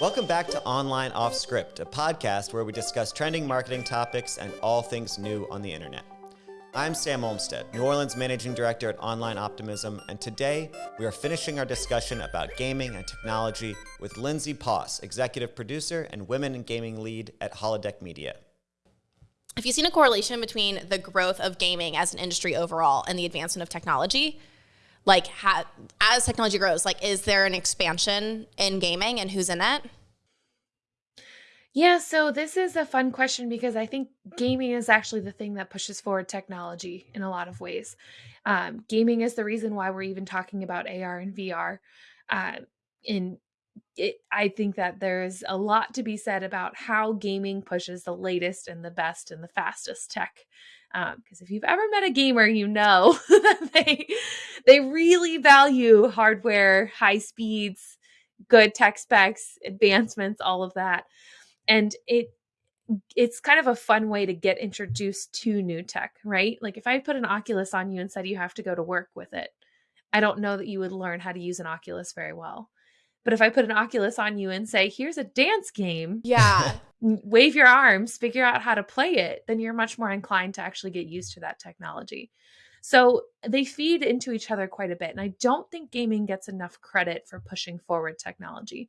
Welcome back to Online Off Script, a podcast where we discuss trending marketing topics and all things new on the internet. I'm Sam Olmstead, New Orleans Managing Director at Online Optimism, and today we are finishing our discussion about gaming and technology with Lindsay Poss, Executive Producer and Women in Gaming Lead at Holodeck Media. Have you seen a correlation between the growth of gaming as an industry overall and the advancement of technology? Like, ha- as technology grows, like, is there an expansion in gaming and who's in it? Yeah, so this is a fun question because I think gaming is actually the thing that pushes forward technology in a lot of ways. Um, gaming is the reason why we're even talking about AR and VR. Uh, in it, I think that there's a lot to be said about how gaming pushes the latest and the best and the fastest tech. Because um, if you've ever met a gamer, you know that they they really value hardware, high speeds, good tech specs, advancements, all of that and it it's kind of a fun way to get introduced to new tech, right? Like if I put an Oculus on you and said you have to go to work with it, I don't know that you would learn how to use an Oculus very well. But if I put an Oculus on you and say, here's a dance game, yeah, wave your arms, figure out how to play it, then you're much more inclined to actually get used to that technology. So they feed into each other quite a bit. And I don't think gaming gets enough credit for pushing forward technology.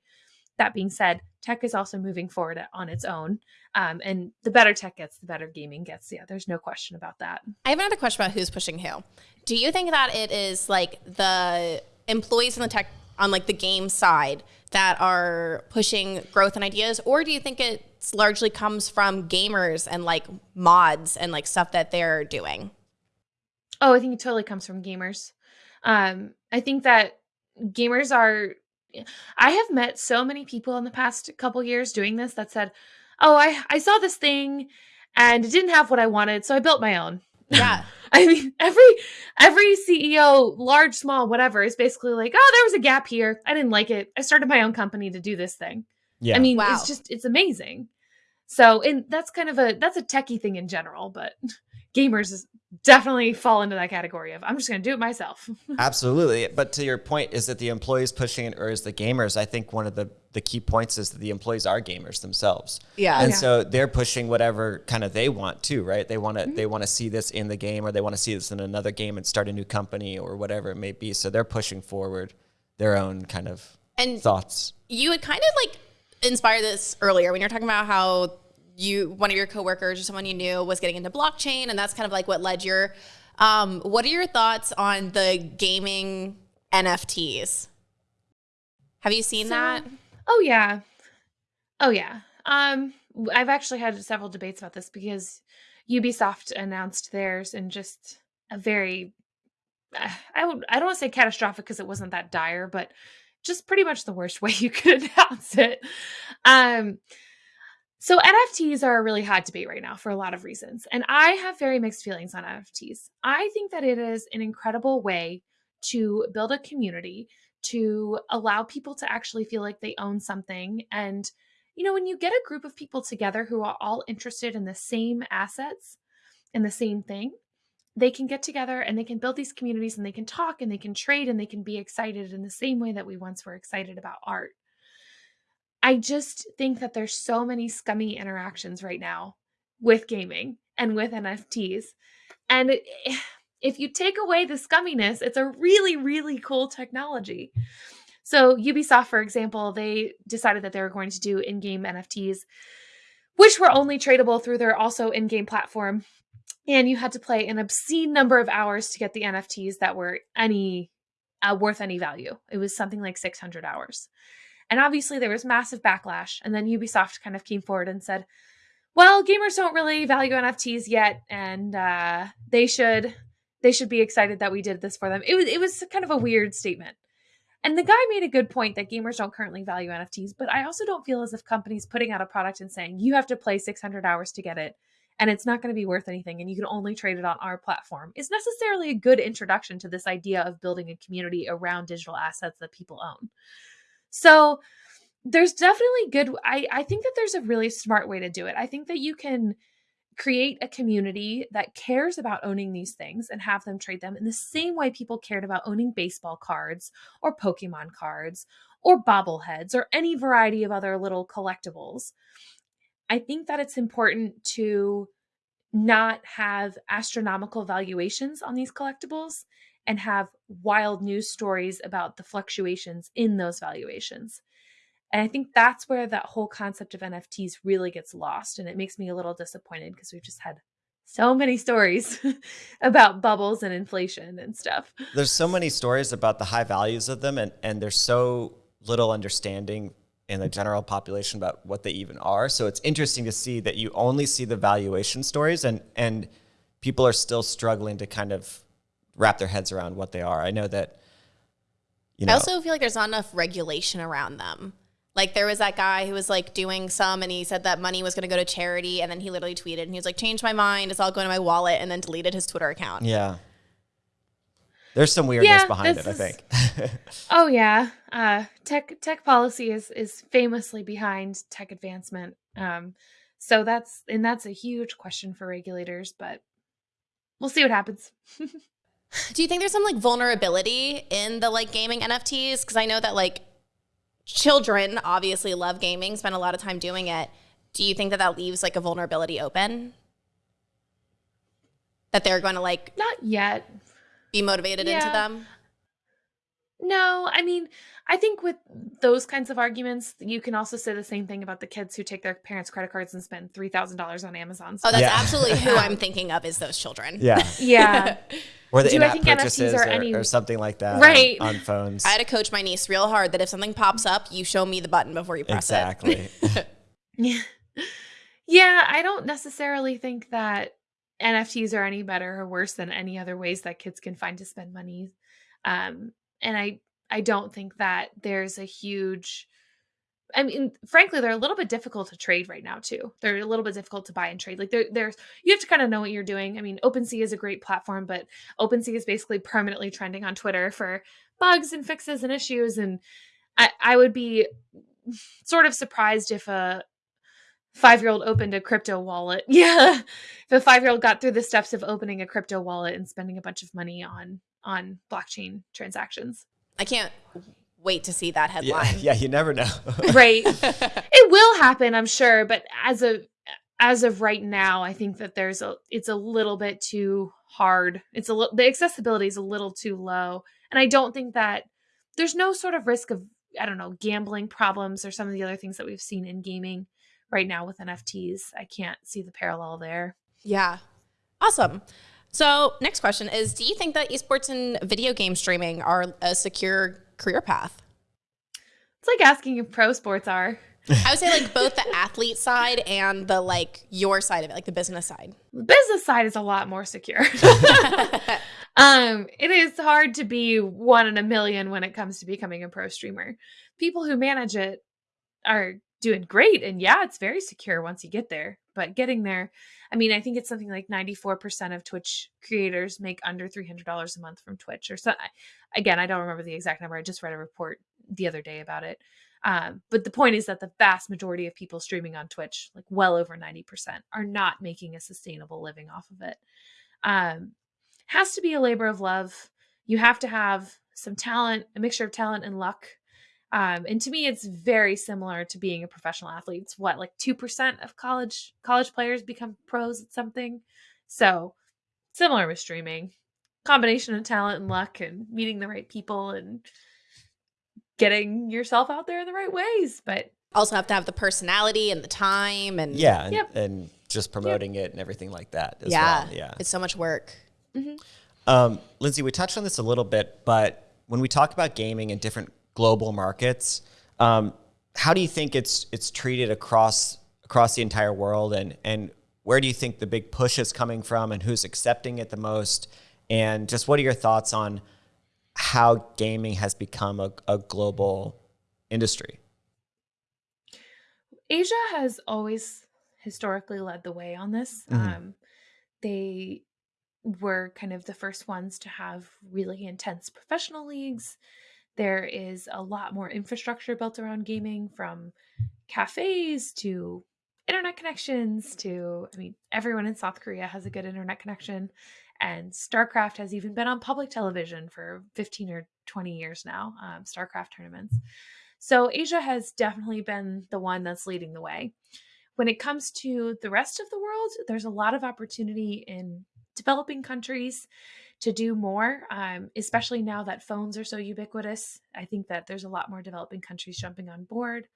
That being said, tech is also moving forward on its own. Um, and the better tech gets, the better gaming gets. Yeah, there's no question about that. I have another question about who's pushing who. Do you think that it is like the employees in the tech on like the game side that are pushing growth and ideas, or do you think it largely comes from gamers and like mods and like stuff that they're doing? Oh, I think it totally comes from gamers. Um, I think that gamers are I have met so many people in the past couple years doing this that said, "Oh, I I saw this thing and it didn't have what I wanted, so I built my own." Yeah. I mean, every every CEO, large, small, whatever, is basically like, "Oh, there was a gap here. I didn't like it. I started my own company to do this thing." Yeah. I mean, wow. it's just it's amazing. So, and that's kind of a that's a techie thing in general, but gamers definitely fall into that category of I'm just going to do it myself. Absolutely. But to your point, is that the employees pushing it or is the gamers? I think one of the, the key points is that the employees are gamers themselves. Yeah. And yeah. so they're pushing whatever kind of they want too, right? They want to mm-hmm. they want to see this in the game or they want to see this in another game and start a new company or whatever it may be. So they're pushing forward their own kind of and thoughts. You had kind of like inspire this earlier when you're talking about how you one of your coworkers or someone you knew was getting into blockchain and that's kind of like what led your um, what are your thoughts on the gaming nfts have you seen so, that? oh yeah. Oh yeah. Um i've actually had several debates about this because ubisoft announced theirs in just a very i would i don't want to say catastrophic because it wasn't that dire but just pretty much the worst way you could announce it. Um so NFTs are a really hot debate right now for a lot of reasons. And I have very mixed feelings on NFTs. I think that it is an incredible way to build a community, to allow people to actually feel like they own something. And, you know, when you get a group of people together who are all interested in the same assets and the same thing, they can get together and they can build these communities and they can talk and they can trade and they can be excited in the same way that we once were excited about art. I just think that there's so many scummy interactions right now with gaming and with NFTs. And it, if you take away the scumminess, it's a really, really cool technology. So, Ubisoft, for example, they decided that they were going to do in game NFTs, which were only tradable through their also in game platform. And you had to play an obscene number of hours to get the NFTs that were any uh, worth any value. It was something like 600 hours. And obviously, there was massive backlash. And then Ubisoft kind of came forward and said, well, gamers don't really value NFTs yet, and uh, they should they should be excited that we did this for them. It was it was kind of a weird statement. And the guy made a good point that gamers don't currently value NFTs, but I also don't feel as if companies putting out a product and saying you have to play 600 hours to get it and it's not going to be worth anything and you can only trade it on our platform is necessarily a good introduction to this idea of building a community around digital assets that people own. So there's definitely good I I think that there's a really smart way to do it. I think that you can create a community that cares about owning these things and have them trade them in the same way people cared about owning baseball cards or Pokemon cards or bobbleheads or any variety of other little collectibles. I think that it's important to not have astronomical valuations on these collectibles and have wild news stories about the fluctuations in those valuations. And I think that's where that whole concept of NFTs really gets lost. And it makes me a little disappointed because we've just had so many stories about bubbles and inflation and stuff. There's so many stories about the high values of them, and, and there's so little understanding in the general population about what they even are. So it's interesting to see that you only see the valuation stories, and, and people are still struggling to kind of wrap their heads around what they are. I know that. You know, I also feel like there's not enough regulation around them. Like there was that guy who was like doing some and he said that money was going to go to charity and then he literally tweeted and he was like change my mind it's all going to my wallet and then deleted his Twitter account. Yeah. There's some weirdness Yeah, behind it, I think. Oh yeah, uh, tech tech policy is is famously behind tech advancement. Um, so that's and that's a huge question for regulators, but we'll see what happens. Do you think there's some like vulnerability in the like gaming NFTs? Because I know that like children obviously love gaming, spend a lot of time doing it. Do you think that that leaves like a vulnerability open? That they're going to like Not yet. be motivated into them? No, I mean, I think with those kinds of arguments, you can also say the same thing about the kids who take their parents' credit cards and spend three thousand dollars on Amazon. Oh, that's Yeah. absolutely who I'm thinking of is those children. yeah. yeah, Or the Do I in-app think NFTs purchases are or, any- or something like that Right. on, phones. I had to coach my niece real hard that if something pops up, you show me the button before you press it. exactly. Yeah. Yeah, I don't necessarily think that NFTs are any better or worse than any other ways that kids can find to spend money. Um, and I I don't think that there's a huge I mean, frankly, they're a little bit difficult to trade right now too. They're a little bit difficult to buy and trade. Like there, there's you have to kind of know what you're doing. I mean, OpenSea is a great platform, but OpenSea is basically permanently trending on Twitter for bugs and fixes and issues. And I, I would be sort of surprised if a five year old opened a crypto wallet. Yeah. If a five year old got through the steps of opening a crypto wallet and spending a bunch of money on on blockchain transactions. I can't wait to see that headline. yeah, you never know. Right. it will happen, I'm sure, but as of as of right now, I think that there's a it's a little bit too hard. It's a little the accessibility is a little too low. And I don't think that there's no sort of risk of I don't know, gambling problems or some of the other things that we've seen in gaming right now with NFTs. I can't see the parallel there. Yeah. Awesome. So, next question is Do you think that esports and video game streaming are a secure career path? It's like asking if pro sports are. I would say, like, both the athlete side and the, like, your side of it, like the business side. The business side is a lot more secure. um, it is hard to be one in a million when it comes to becoming a pro streamer. People who manage it are doing great, and yeah, it's very secure once you get there. But getting there, I mean, I think it's something like ninety-four percent of Twitch creators make under three hundred dollars a month from Twitch, or so. Again, I don't remember the exact number. I just read a report the other day about it. Um, but the point is that the vast majority of people streaming on Twitch, like well over 90%, are not making a sustainable living off of it. Um, has to be a labor of love. You have to have some talent, a mixture of talent and luck. Um, and to me, it's very similar to being a professional athlete. It's what, like 2% of college college players become pros at something. So similar with streaming. Combination of talent and luck and meeting the right people and getting yourself out there in the right ways. But Also, have to have the personality and the time. And yeah, and, Yep. and just promoting it and everything like that as yeah, well. Yeah. It's so much work. Um, Lindsay, we touched on this a little bit, but when we talk about gaming and different global markets, um, how do you think it's it's treated across across the entire world, and and where do you think the big push is coming from, and who's accepting it the most, and just what are your thoughts on how gaming has become a, a global industry? Asia has always historically led the way on this. Mhm. Um, they were kind of the first ones to have really intense professional leagues. There is a lot more infrastructure built around gaming from cafes to internet connections to, I mean, everyone in South Korea has a good internet connection. And StarCraft has even been on public television for 15 or 20 years now, um, StarCraft tournaments. So Asia has definitely been the one that's leading the way. When it comes to the rest of the world, there's a lot of opportunity in developing countries to do more, um, especially now that phones are so ubiquitous. I think that there's a lot more developing countries jumping on board.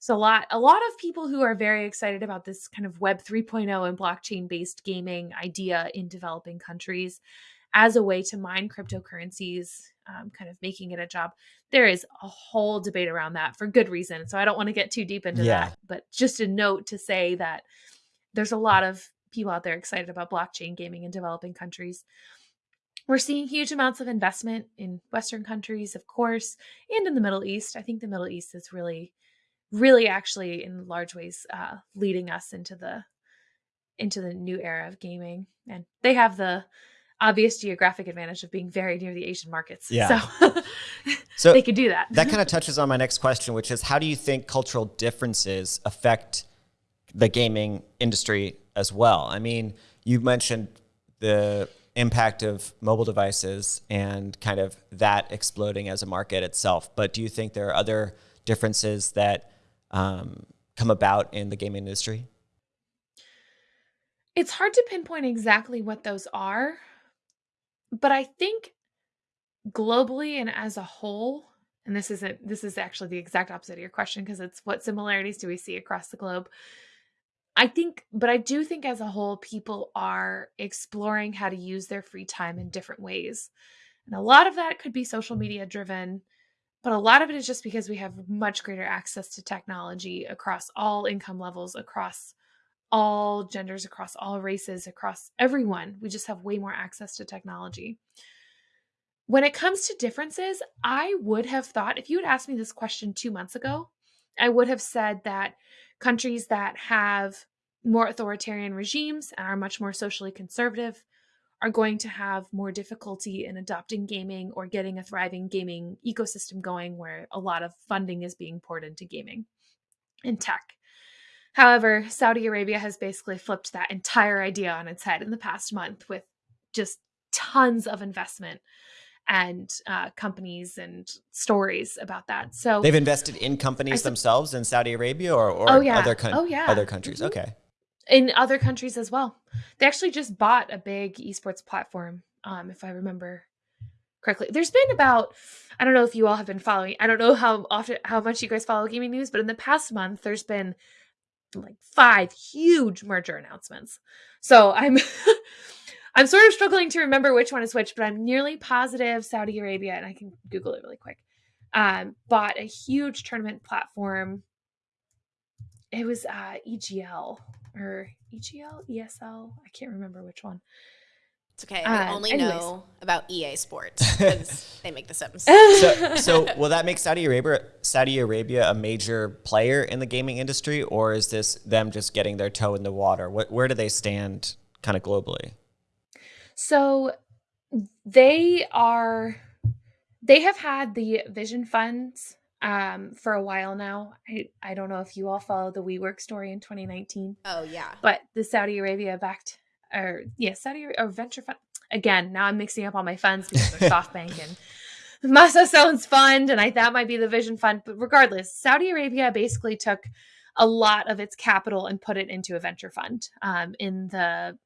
So a lot, a lot of people who are very excited about this kind of Web 3.0 and blockchain based gaming idea in developing countries as a way to mine cryptocurrencies, um, kind of making it a job. There is a whole debate around that for good reason. So I don't want to get too deep into yeah. that, but just a note to say that there's a lot of people out there excited about blockchain gaming in developing countries. We're seeing huge amounts of investment in Western countries, of course, and in the Middle East. I think the Middle East is really, really actually in large ways uh, leading us into the into the new era of gaming. And they have the obvious geographic advantage of being very near the Asian markets. Yeah. So, so they could do that. that kind of touches on my next question, which is how do you think cultural differences affect the gaming industry as well? I mean, you mentioned the impact of mobile devices and kind of that exploding as a market itself. But do you think there are other differences that um, come about in the gaming industry? It's hard to pinpoint exactly what those are, but I think globally and as a whole, and this isn't this is actually the exact opposite of your question because it's what similarities do we see across the globe? I think, but I do think as a whole, people are exploring how to use their free time in different ways. And a lot of that could be social media driven, but a lot of it is just because we have much greater access to technology across all income levels, across all genders, across all races, across everyone. We just have way more access to technology. When it comes to differences, I would have thought, if you had asked me this question two months ago, I would have said that countries that have more authoritarian regimes and are much more socially conservative are going to have more difficulty in adopting gaming or getting a thriving gaming ecosystem going where a lot of funding is being poured into gaming and tech. However, Saudi Arabia has basically flipped that entire idea on its head in the past month with just tons of investment and uh, companies and stories about that. So they've invested in companies themselves in Saudi Arabia or, or oh, yeah. other, con- oh, yeah. other countries. Mm-hmm. Okay. In other countries as well. They actually just bought a big esports platform, um, if I remember correctly. There's been about, I don't know if you all have been following, I don't know how often, how much you guys follow gaming news, but in the past month, there's been like five huge merger announcements. So I'm I'm sort of struggling to remember which one is which, but I'm nearly positive Saudi Arabia, and I can Google it really quick. Um, bought a huge tournament platform. It was uh, EGL or EGL, ESL. I can't remember which one. It's okay. I uh, only anyways. know about EA Sports because they make the Sims. So, so, will that make Saudi Arabia Saudi Arabia a major player in the gaming industry, or is this them just getting their toe in the water? What, where do they stand, kind of globally? So, they are. They have had the Vision funds um, for a while now. I, I don't know if you all follow the WeWork story in 2019. Oh yeah. But the Saudi Arabia backed or yeah, Saudi or venture fund. Again, now I'm mixing up all my funds because they're SoftBank and Masa Son's fund, and I that might be the Vision Fund. But regardless, Saudi Arabia basically took a lot of its capital and put it into a venture fund um, in the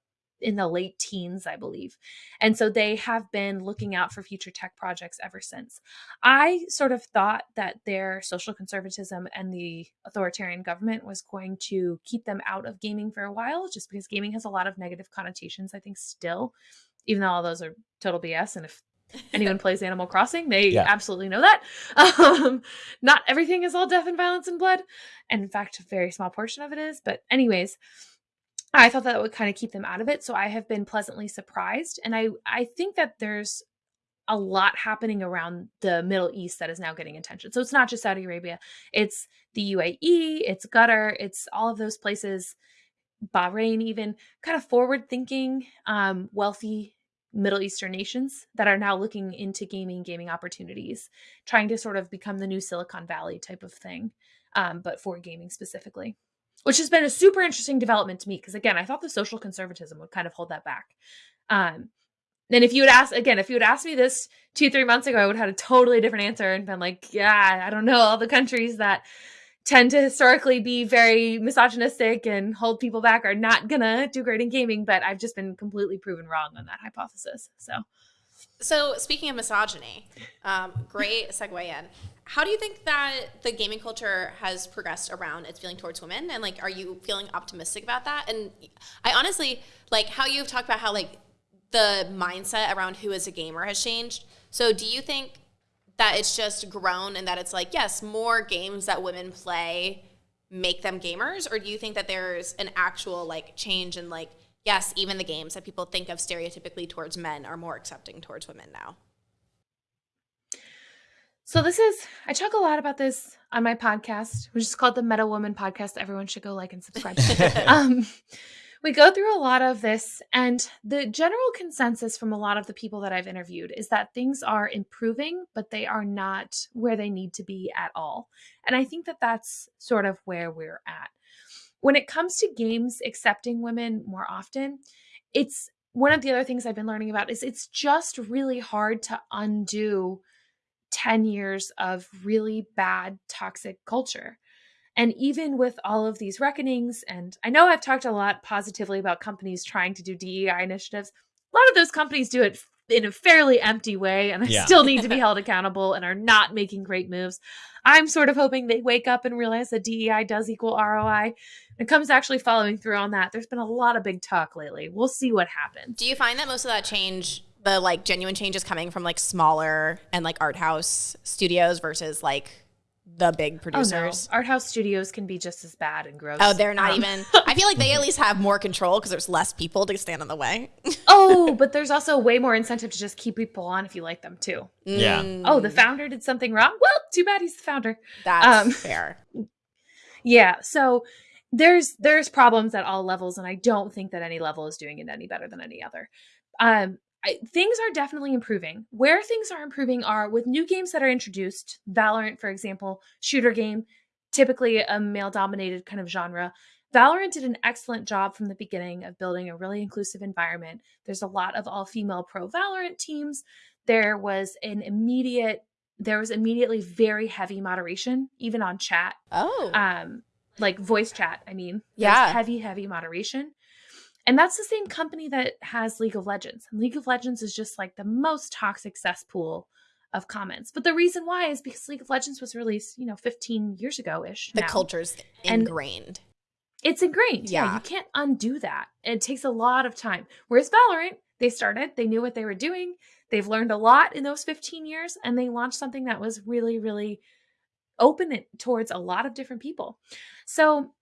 in the late teens, I believe. And so they have been looking out for future tech projects ever since. I sort of thought that their social conservatism and the authoritarian government was going to keep them out of gaming for a while, just because gaming has a lot of negative connotations, I think, still, even though all those are total BS. And if anyone plays Animal Crossing, they yeah. absolutely know that. Um, not everything is all death and violence and blood. And in fact, a very small portion of it is. But, anyways, I thought that would kind of keep them out of it. So I have been pleasantly surprised. And I, I think that there's a lot happening around the Middle East that is now getting attention. So it's not just Saudi Arabia, it's the UAE, it's Qatar, it's all of those places, Bahrain, even kind of forward thinking, um, wealthy Middle Eastern nations that are now looking into gaming, gaming opportunities, trying to sort of become the new Silicon Valley type of thing, um, but for gaming specifically. Which has been a super interesting development to me because again, I thought the social conservatism would kind of hold that back. Um, and if you would ask again, if you would ask me this two, three months ago, I would have had a totally different answer and been like, yeah, I don't know, all the countries that tend to historically be very misogynistic and hold people back are not gonna do great in gaming, but I've just been completely proven wrong on that hypothesis. So So speaking of misogyny, um, great segue in. How do you think that the gaming culture has progressed around its feeling towards women? And like, are you feeling optimistic about that? And I honestly like how you've talked about how like the mindset around who is a gamer has changed. So do you think that it's just grown and that it's like, yes, more games that women play make them gamers? Or do you think that there's an actual like change in like, yes, even the games that people think of stereotypically towards men are more accepting towards women now? So this is I talk a lot about this on my podcast, which is called the Meta Woman Podcast. Everyone should go like and subscribe. um, we go through a lot of this, and the general consensus from a lot of the people that I've interviewed is that things are improving, but they are not where they need to be at all. And I think that that's sort of where we're at. When it comes to games accepting women more often, it's one of the other things I've been learning about is it's just really hard to undo 10 years of really bad toxic culture. And even with all of these reckonings, and I know I've talked a lot positively about companies trying to do DEI initiatives, a lot of those companies do it in a fairly empty way and yeah. still need to be held accountable and are not making great moves. I'm sort of hoping they wake up and realize that DEI does equal ROI. and comes actually following through on that. There's been a lot of big talk lately. We'll see what happens. Do you find that most of that change the like genuine change is coming from like smaller and like art house studios versus like the big producers. Oh, no. Art house studios can be just as bad and gross. Oh, they're not um, even. I feel like they at least have more control because there's less people to stand in the way. oh, but there's also way more incentive to just keep people on if you like them too. Yeah. Mm. Oh, the founder did something wrong. Well, too bad he's the founder. That's um, fair. Yeah. So there's there's problems at all levels, and I don't think that any level is doing it any better than any other. Um, I, things are definitely improving. Where things are improving are with new games that are introduced. Valorant, for example, shooter game, typically a male dominated kind of genre. Valorant did an excellent job from the beginning of building a really inclusive environment. There's a lot of all female pro Valorant teams. There was an immediate, there was immediately very heavy moderation, even on chat. Oh. Um, like voice chat, I mean. Yeah. Heavy, heavy moderation. And that's the same company that has League of Legends. And League of Legends is just like the most toxic cesspool of comments. But the reason why is because League of Legends was released, you know, 15 years ago ish. The now. culture's ingrained. And it's ingrained. Yeah. yeah. You can't undo that. It takes a lot of time. Whereas Valorant, they started, they knew what they were doing. They've learned a lot in those 15 years and they launched something that was really, really open it towards a lot of different people. So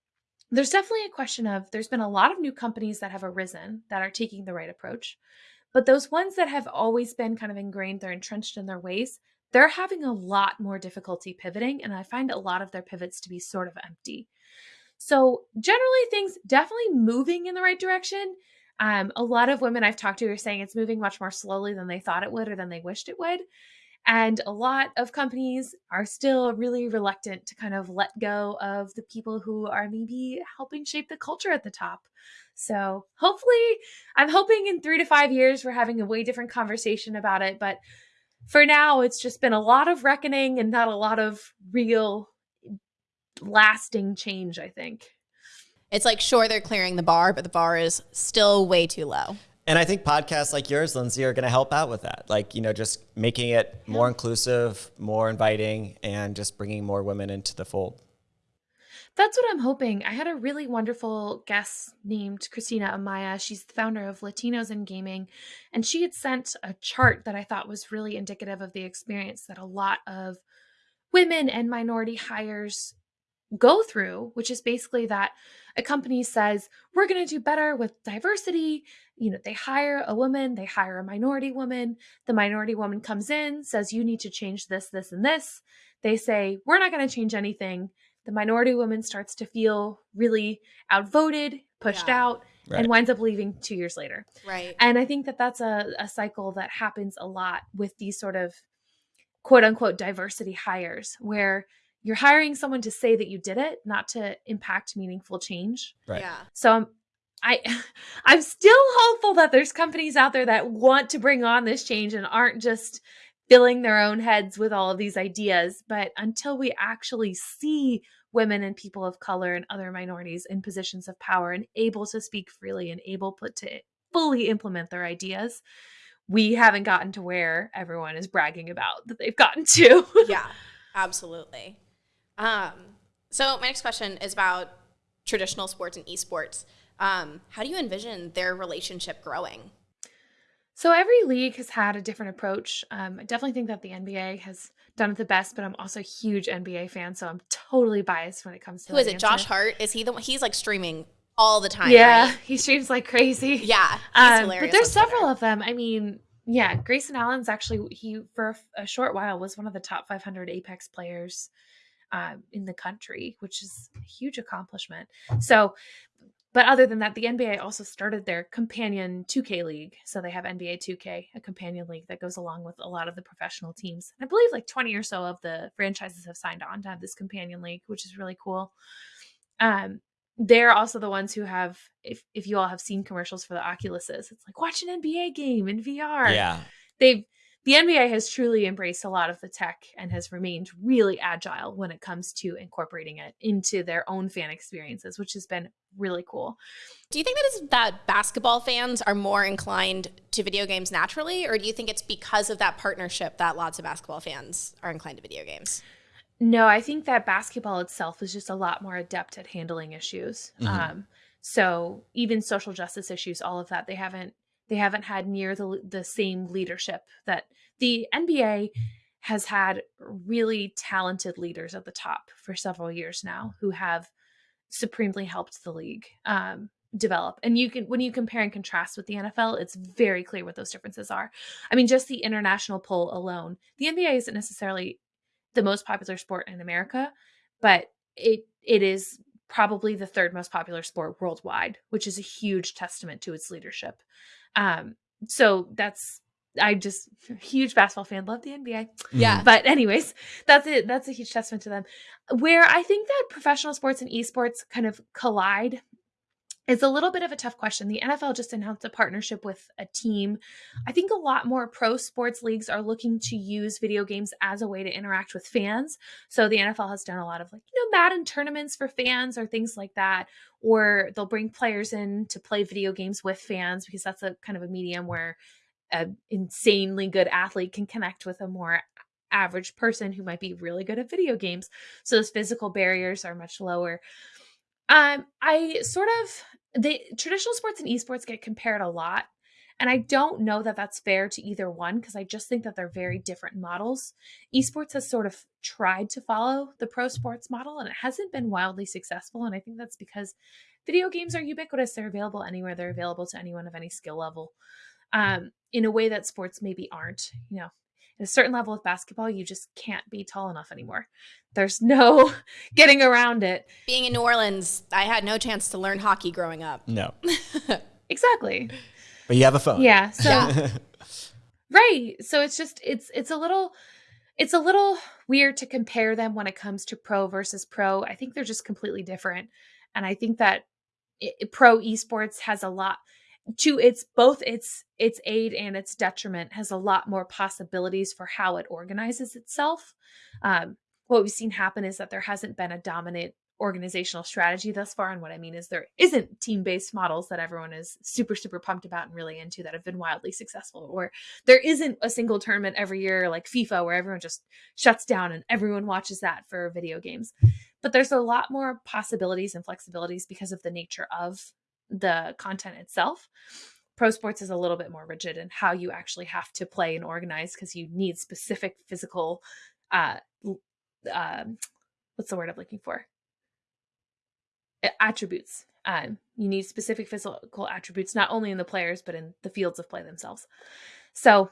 there's definitely a question of there's been a lot of new companies that have arisen that are taking the right approach. But those ones that have always been kind of ingrained, they're entrenched in their ways, they're having a lot more difficulty pivoting. And I find a lot of their pivots to be sort of empty. So, generally, things definitely moving in the right direction. Um, a lot of women I've talked to are saying it's moving much more slowly than they thought it would or than they wished it would. And a lot of companies are still really reluctant to kind of let go of the people who are maybe helping shape the culture at the top. So hopefully, I'm hoping in three to five years, we're having a way different conversation about it. But for now, it's just been a lot of reckoning and not a lot of real lasting change, I think. It's like, sure, they're clearing the bar, but the bar is still way too low. And I think podcasts like yours, Lindsay, are going to help out with that. Like, you know, just making it more inclusive, more inviting, and just bringing more women into the fold. That's what I'm hoping. I had a really wonderful guest named Christina Amaya. She's the founder of Latinos in Gaming. And she had sent a chart that I thought was really indicative of the experience that a lot of women and minority hires go through, which is basically that a company says, we're going to do better with diversity. You know, they hire a woman, they hire a minority woman. The minority woman comes in, says, you need to change this, this, and this. They say, we're not going to change anything. The minority woman starts to feel really outvoted, pushed yeah. out, right. and winds up leaving two years later. Right. And I think that that's a, a cycle that happens a lot with these sort of quote unquote diversity hires where you're hiring someone to say that you did it, not to impact meaningful change. Right. Yeah. So I'm I I'm still hopeful that there's companies out there that want to bring on this change and aren't just filling their own heads with all of these ideas. But until we actually see women and people of color and other minorities in positions of power and able to speak freely and able to fully implement their ideas, we haven't gotten to where everyone is bragging about that they've gotten to. yeah, absolutely. Um, so my next question is about traditional sports and esports. Um, how do you envision their relationship growing? So every league has had a different approach. Um, I definitely think that the NBA has done it the best, but I'm also a huge NBA fan, so I'm totally biased when it comes to. Who is it? answer. Josh Hart? Is he the one? He's like streaming all the time. Yeah, right? he streams like crazy. Yeah, um, but there's several of them. I mean, yeah, Grayson Allen's actually he for a short while was one of the top 500 Apex players um, in the country, which is a huge accomplishment. So, but other than that, the NBA also started their companion 2K league. So they have NBA 2K, a companion league that goes along with a lot of the professional teams. I believe like 20 or so of the franchises have signed on to have this companion league, which is really cool. Um, they're also the ones who have if if you all have seen commercials for the Oculuses, it's like watch an NBA game in VR. Yeah. They've the NBA has truly embraced a lot of the tech and has remained really agile when it comes to incorporating it into their own fan experiences, which has been really cool. Do you think that is that basketball fans are more inclined to video games naturally, or do you think it's because of that partnership that lots of basketball fans are inclined to video games? No, I think that basketball itself is just a lot more adept at handling issues. Mm-hmm. Um, so even social justice issues, all of that, they haven't they haven't had near the the same leadership that the NBA has had really talented leaders at the top for several years now who have supremely helped the league um, develop. And you can when you compare and contrast with the NFL, it's very clear what those differences are. I mean, just the international poll alone, the NBA isn't necessarily the most popular sport in America, but it it is probably the third most popular sport worldwide, which is a huge testament to its leadership. Um, so that's I just huge basketball fan, love the NBA. Yeah. But anyways, that's it. That's a huge testament to them. Where I think that professional sports and esports kind of collide it's a little bit of a tough question. The NFL just announced a partnership with a team. I think a lot more pro sports leagues are looking to use video games as a way to interact with fans. So the NFL has done a lot of like, you know, Madden tournaments for fans or things like that. Or they'll bring players in to play video games with fans because that's a kind of a medium where an insanely good athlete can connect with a more average person who might be really good at video games. So those physical barriers are much lower. Um, I sort of the traditional sports and esports get compared a lot, and I don't know that that's fair to either one because I just think that they're very different models. Esports has sort of tried to follow the pro sports model, and it hasn't been wildly successful. And I think that's because video games are ubiquitous; they're available anywhere. They're available to anyone of any skill level, um, in a way that sports maybe aren't. You know, at a certain level of basketball, you just can't be tall enough anymore. There's no getting around it. Being in New Orleans, I had no chance to learn hockey growing up. No. exactly. But you have a phone. Yeah. So yeah. right. So it's just it's it's a little it's a little weird to compare them when it comes to pro versus pro. I think they're just completely different. And I think that it, pro esports has a lot to its both its its aid and its detriment has a lot more possibilities for how it organizes itself. Um, what we've seen happen is that there hasn't been a dominant organizational strategy thus far and what i mean is there isn't team-based models that everyone is super super pumped about and really into that have been wildly successful or there isn't a single tournament every year like fifa where everyone just shuts down and everyone watches that for video games. But there's a lot more possibilities and flexibilities because of the nature of the content itself. Pro sports is a little bit more rigid in how you actually have to play and organize because you need specific physical, uh, um, what's the word I'm looking for? Attributes. Um, you need specific physical attributes, not only in the players, but in the fields of play themselves. So,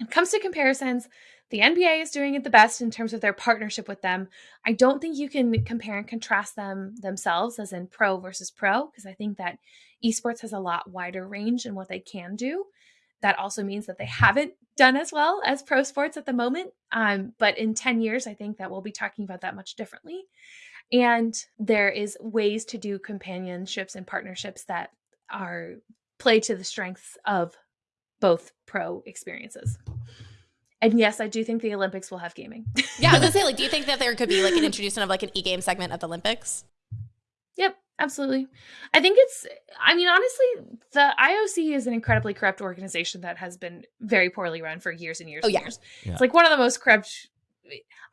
it comes to comparisons, the NBA is doing it the best in terms of their partnership with them. I don't think you can compare and contrast them themselves as in pro versus pro, because I think that esports has a lot wider range in what they can do. That also means that they haven't done as well as pro sports at the moment. Um, but in 10 years, I think that we'll be talking about that much differently. And there is ways to do companionships and partnerships that are play to the strengths of both pro experiences. And yes, I do think the Olympics will have gaming. yeah, I was gonna say, like, do you think that there could be like an introduction of like an e-game segment of the Olympics? Yep, absolutely. I think it's, I mean, honestly, the IOC is an incredibly corrupt organization that has been very poorly run for years and years oh, and yeah. years. Yeah. It's like one of the most corrupt.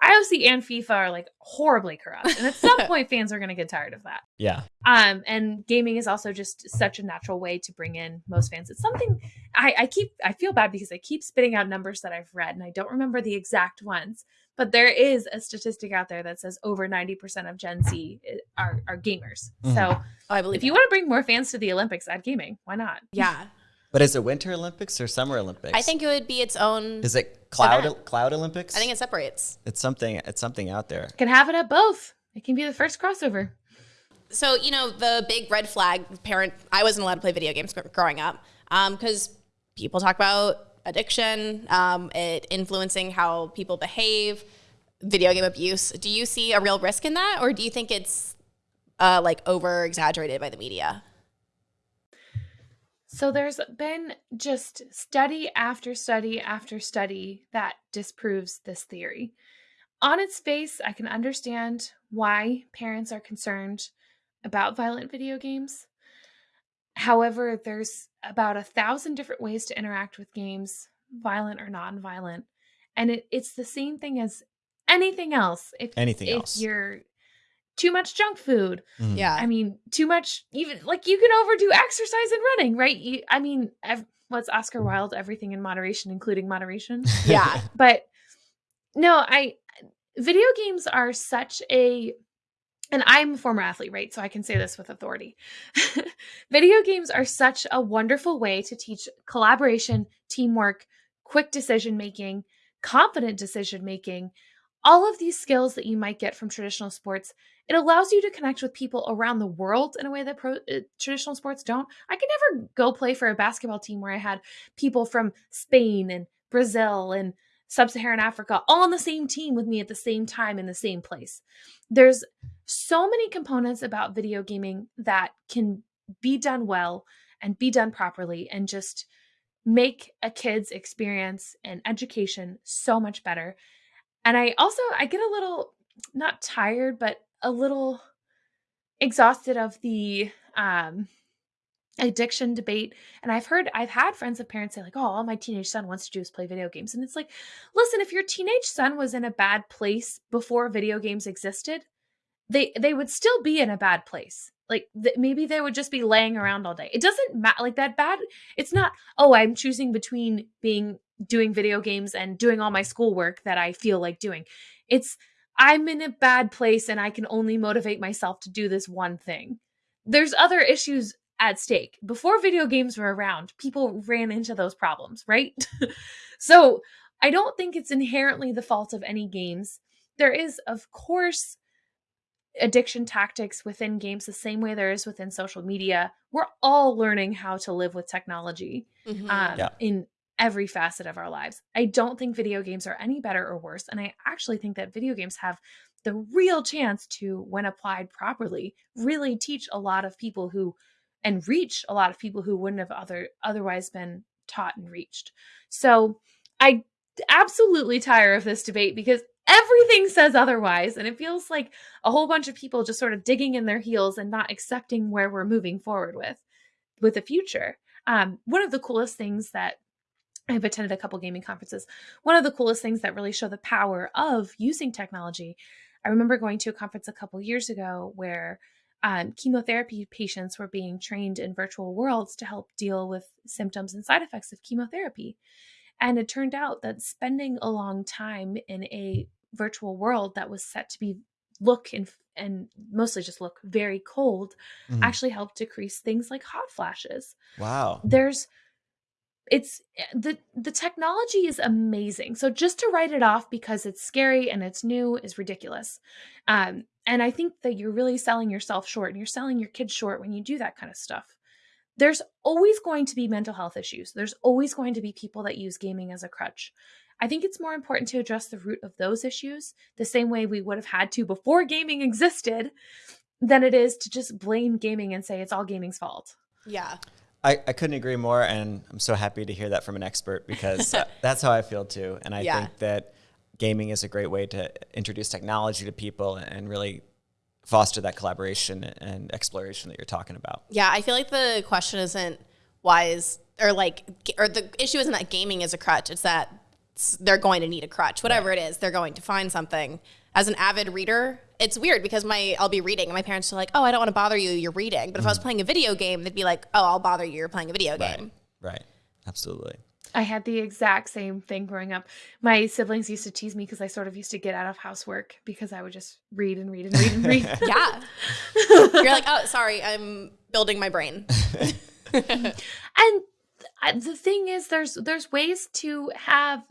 IOC and FIFA are like horribly corrupt, and at some point, fans are going to get tired of that. Yeah. Um, and gaming is also just such a natural way to bring in most fans. It's something I, I keep I feel bad because I keep spitting out numbers that I've read and I don't remember the exact ones. But there is a statistic out there that says over 90% of Gen Z are, are gamers. Mhm. So Oh, I believe if you want to bring more fans to the Olympics, add gaming. Why not? yeah, But is it Winter Olympics or Summer Olympics? I think it would be its own. Is it Cloud event. Cloud Olympics? I think it separates. it's something. It's something out there. Can have it at both. It can be the first crossover. So you know the big red flag parent. I wasn't allowed to play video games growing up because people talk about addiction, um, it influencing how people behave, video game abuse. Do you see a real risk in that, or do you think it's uh, like over exaggerated by the media? So there's been just study after study after study that disproves this theory. On its face, I can understand why parents are concerned about violent video games. However, there's about a thousand different ways to interact with games, violent or non-violent, and it, it's the same thing as anything else. If Anything if else. you're too much junk food, Mhm. Yeah, I mean, too much, even like you can overdo exercise and running, right? You, I mean, ev- what's Oscar Wilde? Everything in moderation, including moderation. yeah. but no, I, video games are such a, and I'm a former athlete, right? So I can say this with authority. video games are such a wonderful way to teach collaboration, teamwork, quick decision making, confident decision making, all of these skills that you might get from traditional sports it allows you to connect with people around the world in a way that pro, uh, traditional sports don't. I could never go play for a basketball team where I had people from Spain and Brazil and sub Saharan Africa all on the same team with me at the same time in the same place. There's so many components about video gaming that can be done well and be done properly and just make a kid's experience and education so much better. And I also I get a little not tired but a little exhausted of the um addiction debate. And i've heard i've had friends of parents say like oh all my teenage son wants to do is play video games. And it's like listen if your teenage son was in a bad place before video games existed they they would still be in a bad place. Like th- maybe they would just be laying around all day. It doesn't matter like that bad it's not oh i'm choosing between being doing video games and doing all my schoolwork that i feel like doing it's I'm in a bad place and I can only motivate myself to do this one thing. There's other issues at stake. Before video games were around, people ran into those problems, right? so I don't think it's inherently the fault of any games. There is, of course, addiction tactics within games the same way there is within social media. We're all learning how to live with technology mm-hmm. um, Yeah. in every facet of our lives. I don't think video games are any better or worse. And I actually think that video games have the real chance to, when applied properly, really teach a lot of people who and reach a lot of people who wouldn't have other otherwise been taught and reached. So I absolutely tire of this debate because everything says otherwise and it feels like a whole bunch of people just sort of digging in their heels and not accepting where we're moving forward with with the future um, one of the coolest things that I've attended a couple gaming conferences. One of the coolest things that really show the power of using technology. I remember going to a conference a couple years ago where um, chemotherapy patients were being trained in virtual worlds to help deal with symptoms and side effects of chemotherapy. And it turned out that spending a long time in a virtual world that was set to be look and and mostly just look very cold Mhm. actually helped decrease things like hot flashes Wow. there's it's eh, the the technology is amazing so just to write it off because it's scary and it's new is ridiculous um and i think that you're really selling yourself short and you're selling your kids short when you do that kind of stuff there's always going to be mental health issues. There's always going to be people that use gaming as a crutch. I think it's more important to address the root of those issues the same way we would have had to before gaming existed than it is to just blame gaming and say it's all gaming's fault. Yeah. I, I couldn't agree more, and I'm so happy to hear that from an expert because that's how I feel too. And I Yeah. think that gaming is a great way to introduce technology to people and really foster that collaboration and exploration that you're talking about. Yeah, I feel like the question isn't why is or like or the issue isn't that gaming is a crutch. It's that they're going to need a crutch. Whatever it is, they're going to find something. As an avid reader, it's weird because my I'll be reading and my parents are like, "Oh, I don't want to bother you. You're reading." But if I was mm-hmm. playing a video game, they'd be like, "Oh, I'll bother you. You're playing a video game." Right. Absolutely. I had the exact same thing growing up. My siblings used to tease me because I sort of used to get out of housework because I would just read and read and read and read. Yeah. You're like, "Oh, sorry, I'm building my brain." and I- the thing is there's there's ways to have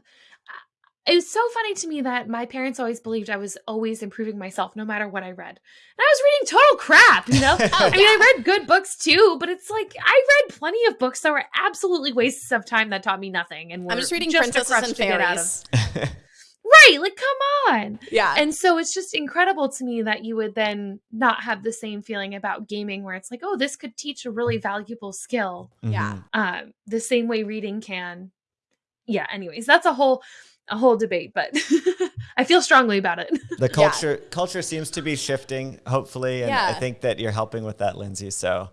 it was so funny to me that my parents always believed I was always improving myself no matter what I read. And I was reading total crap, you know? I mean, I read good books too, but it's like I read plenty of books that were absolutely wastes of time that taught me nothing. And I'm just reading a Princesses crutch and to get out of- Fairies. Right, like come on. Yeah. And so it's just incredible to me that you would then not have the same feeling about gaming where it's like, oh, this could teach a really valuable skill Yeah. Mhm. um, the same way reading can. Yeah. Anyways, that's a whole a whole debate, but I feel strongly about it. The culture culture seems to be shifting, hopefully, and I think that you're helping with that, Lindsay. So,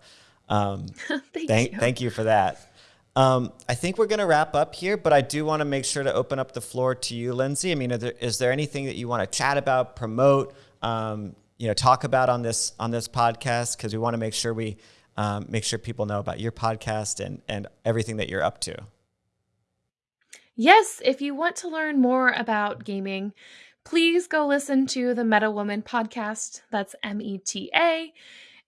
um, Thank thank you. thank you for that. Um, I think we're going to wrap up here, but I do want to make sure to open up the floor to you, Lindsay. I mean, are there, is there anything that you want to chat about, promote, um, you know, talk about on this on this podcast? Because we want to make sure we um, make sure people know about your podcast and and everything that you're up to. Yes, if you want to learn more about gaming, please go listen to the Meta Woman podcast. That's M E T A.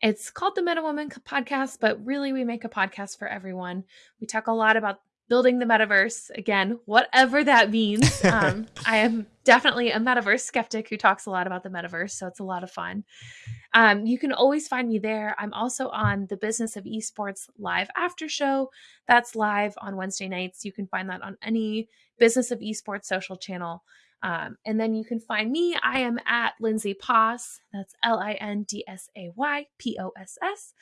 It's called the Meta Woman podcast, but really we make a podcast for everyone. We talk a lot about building the metaverse. Again, whatever that means. Um, I am definitely a metaverse skeptic who talks a lot about the metaverse, so it's a lot of fun. Um, you can always find me there. I'm also on the Business of Esports live after show. That's live on Wednesday nights. You can find that on any Business of Esports social channel. Um, and then you can find me. I am at Lindsay Poss. That's L I N D S A Y P O S S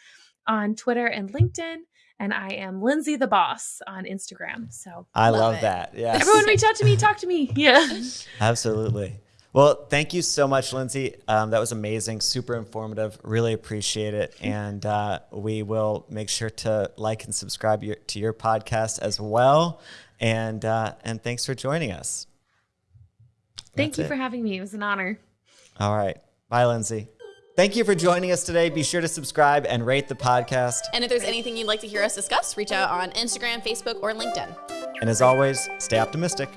on Twitter and LinkedIn. And I am Lindsay the Boss on Instagram. So I Love love, that. Yeah, everyone reach out to me, talk to me. Yeah. Absolutely. Well, thank you so much, Lindsay. Um, that was amazing, super informative. Really appreciate it, and uh, we will make sure to like and subscribe your, to your podcast as well. And uh, and thanks for joining us. Thank That's you it. for having me. It was an honor. All right, bye, Lindsay. Thank you for joining us today. Be sure to subscribe and rate the podcast. And if there's anything you'd like to hear us discuss, reach out on Instagram, Facebook, or LinkedIn. And as always, stay optimistic.